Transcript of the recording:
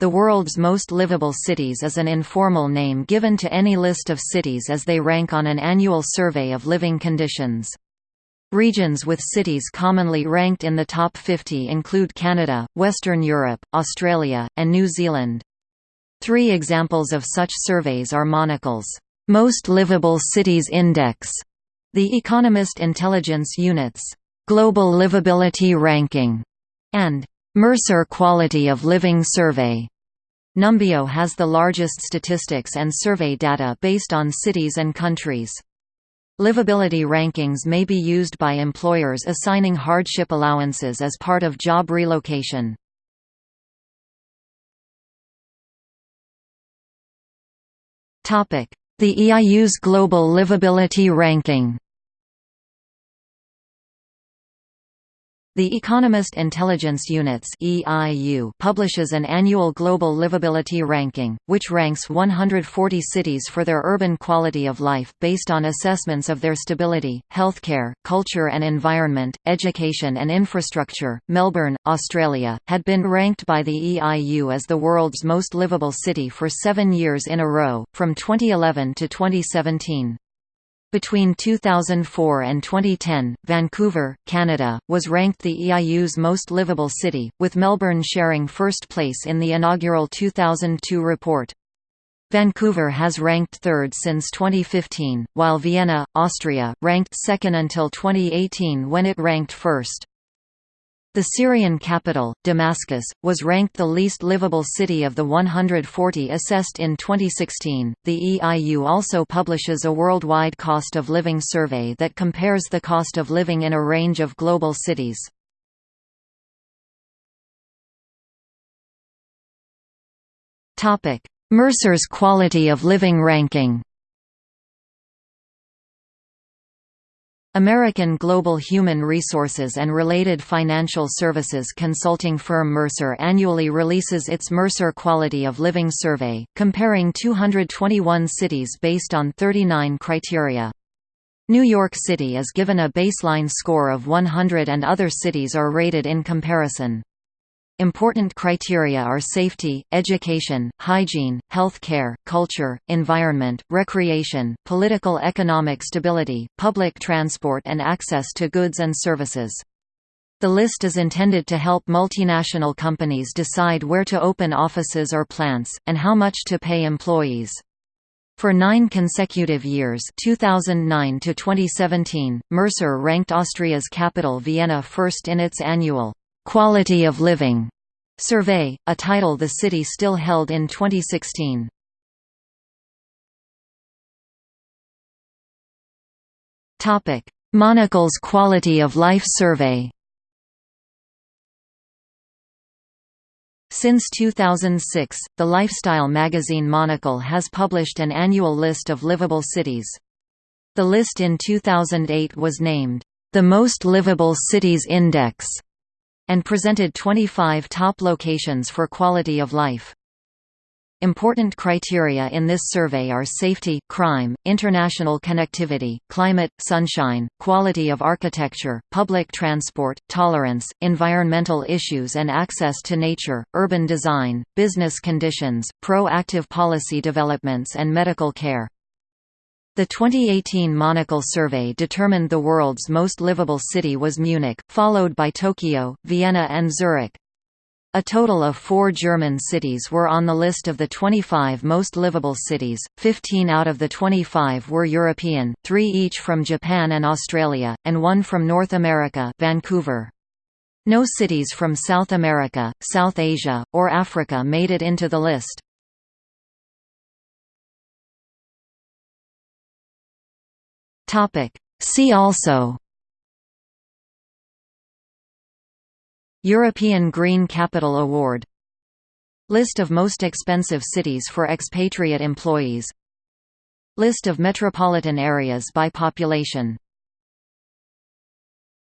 The world's most livable cities is an informal name given to any list of cities as they rank on an annual survey of living conditions. Regions with cities commonly ranked in the top 50 include Canada, Western Europe, Australia, and New Zealand. Three examples of such surveys are Monocle's Most Livable Cities Index, The Economist Intelligence Unit's Global Livability Ranking, and Mercer Quality of Living Survey. Numbeo has the largest statistics and survey data based on cities and countries. Livability rankings may be used by employers assigning hardship allowances as part of job relocation. The EIU's Global Livability Ranking The Economist Intelligence Units (EIU) publishes an annual global livability ranking, which ranks 140 cities for their urban quality of life based on assessments of their stability, healthcare, culture and environment, education and infrastructure. Melbourne, Australia, had been ranked by the EIU as the world's most livable city for 7 years in a row, from 2011 to 2017. Between 2004 and 2010, Vancouver, Canada, was ranked the EIU's most livable city, with Melbourne sharing first place in the inaugural 2002 report. Vancouver has ranked third since 2015, while Vienna, Austria, ranked second until 2018 when it ranked first. The Syrian capital, Damascus, was ranked the least livable city of the 140 assessed in 2016. The EIU also publishes a worldwide cost of living survey that compares the cost of living in a range of global cities. Topic: Mercer's quality of living ranking. American Global Human Resources and related financial services consulting firm Mercer annually releases its Mercer Quality of Living Survey, comparing 221 cities based on 39 criteria. New York City is given a baseline score of 100 and other cities are rated in comparison. Important criteria are safety, education, hygiene, health care, culture, environment, recreation, political economic stability, public transport and access to goods and services. The list is intended to help multinational companies decide where to open offices or plants, and how much to pay employees. For nine consecutive years 2009 to 2017, Mercer ranked Austria's capital Vienna first in its annual Quality of Living survey, a title the city still held in 2016. Topic: Monocle's Quality of Life Survey. Since 2006, the lifestyle magazine Monocle has published an annual list of livable cities. The list in 2008 was named, "...the Most Livable Cities Index", and presented 25 top locations for quality of life. Important criteria in this survey are safety, crime, international connectivity, climate, sunshine, quality of architecture, public transport, tolerance, environmental issues and access to nature, urban design, business conditions, proactive policy developments and medical care. The 2018 Monocle survey determined the world's most livable city was Munich, followed by Tokyo, Vienna and Zurich. A total of four German cities were on the list of the 25 most livable cities, 15 out of the 25 were European, three each from Japan and Australia, and one from North America Vancouver. No cities from South America, South Asia, or Africa made it into the list. Topic. See also. European Green Capital Award. List of most expensive cities for expatriate employees. List of metropolitan areas by population